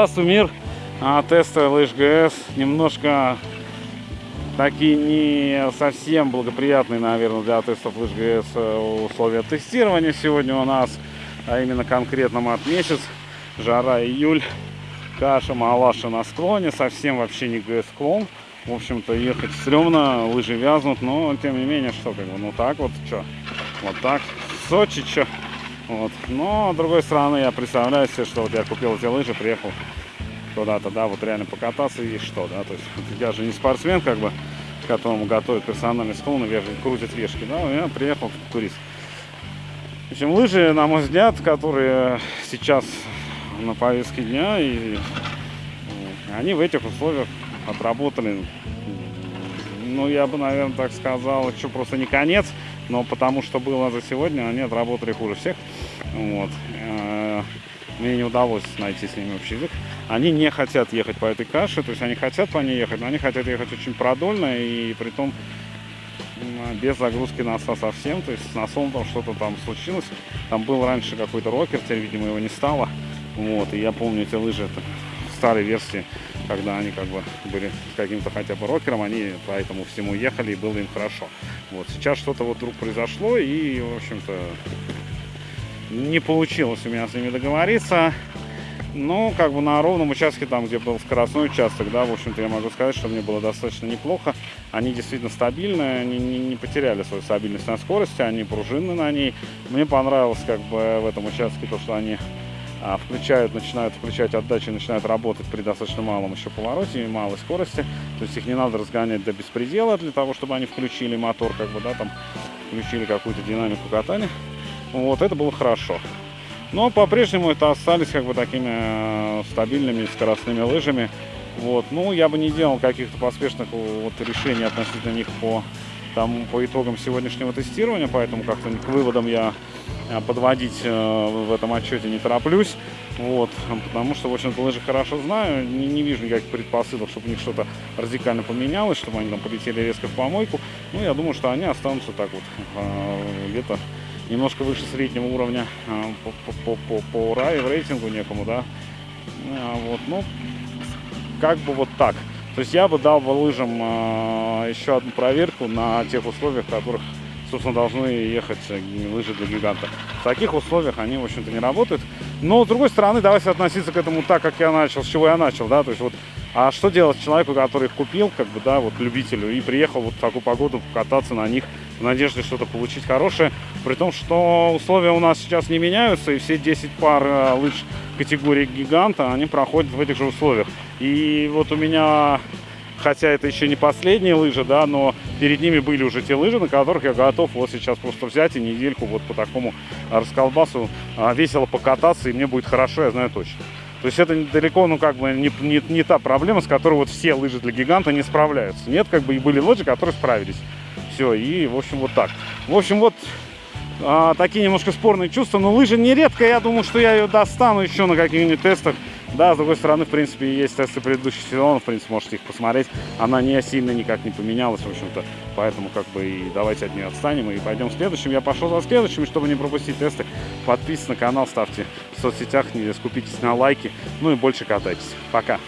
Здравствуй, мир! А, тесты лыж ГС немножко такие не совсем благоприятные, наверное, для тестов лыж ГС э, условия тестирования сегодня у нас, а именно конкретно мат месяц, жара июль, каша малаша на склоне, совсем вообще не ГС склон. В общем-то, ехать стрёмно, лыжи вязнут, но тем не менее, что как бы, ну так вот, что, вот так, Сочи, что. Вот. Но, с другой стороны, я представляю себе, что вот я купил эти лыжи, приехал куда-то, да, вот реально покататься и что, да, то есть я же не спортсмен, как бы, которому готовят персональный склон и крутят вешки, да, я приехал турист. В общем, лыжи, на мой взгляд, которые сейчас на повестке дня, и они в этих условиях отработали, ну, я бы, наверное, так сказал, что просто не конец, но потому что было за сегодня, они отработали хуже всех. Вот. Э, мне не удалось найти с ними общий язык. Они не хотят ехать по этой каше, то есть они хотят по ней ехать, но они хотят ехать очень продольно и при том без загрузки носа совсем, то есть с носом там что-то там случилось. Там был раньше какой-то рокер, теперь, видимо, его не стало. Вот, и я помню эти лыжи, это старой версии, когда они как бы были каким-то хотя бы рокером, они по этому всему ехали и было им хорошо. Вот сейчас что-то вот вдруг произошло и, в общем-то, не получилось у меня с ними договориться. Но как бы на ровном участке, там где был скоростной участок, да, в общем-то я могу сказать, что мне было достаточно неплохо. Они действительно стабильные, они не, не потеряли свою стабильность на скорости, они пружинны на ней. Мне понравилось как бы в этом участке то, что они включают, начинают включать отдачу, начинают работать при достаточно малом еще повороте и малой скорости. То есть их не надо разгонять до беспредела для того, чтобы они включили мотор, как бы, да, там включили какую-то динамику катания. Вот, это было хорошо. Но по-прежнему это остались как бы такими э, стабильными скоростными лыжами. Вот. Ну, я бы не делал каких-то поспешных вот, решений относительно них по, там, по итогам сегодняшнего тестирования, поэтому как-то к выводам я подводить э, в этом отчете не тороплюсь. Вот, потому что, в общем-то, лыжи хорошо знаю, не, не вижу никаких предпосылок, чтобы у них что-то радикально поменялось, чтобы они там полетели резко в помойку. Ну, я думаю, что они останутся так вот где-то немножко выше среднего уровня по, по, по, по рай, рейтингу некому, да. А, вот, ну, как бы вот так. То есть я бы дал бы лыжам еще одну проверку на тех условиях, в которых, собственно, должны ехать лыжи для гиганта. В таких условиях они, в общем-то, не работают. Но, с другой стороны, давайте относиться к этому так, как я начал, с чего я начал, да, то есть вот а что делать человеку, который их купил, как бы, да, вот любителю, и приехал вот в такую погоду кататься на них в надежде что-то получить хорошее, при том, что условия у нас сейчас не меняются, и все 10 пар э, лыж категории гиганта, они проходят в этих же условиях. И вот у меня, хотя это еще не последние лыжи, да, но перед ними были уже те лыжи, на которых я готов вот сейчас просто взять и недельку вот по такому расколбасу а, весело покататься, и мне будет хорошо, я знаю точно. То есть это далеко, ну, как бы, не, не, не та проблема, с которой вот все лыжи для гиганта не справляются. Нет, как бы, и были лыжи, которые справились. Все, и, в общем, вот так. В общем, вот а, такие немножко спорные чувства. Но лыжа не редко, я думаю, что я ее достану еще на каких-нибудь тестах. Да, с другой стороны, в принципе, есть тесты предыдущих сезонов, в принципе, можете их посмотреть. Она не сильно никак не поменялась, в общем-то. Поэтому, как бы, и давайте от нее отстанем и пойдем следующим. Я пошел за следующим, чтобы не пропустить тесты. Подписывайтесь на канал, ставьте в соцсетях, не скупитесь на лайки. Ну и больше катайтесь. Пока!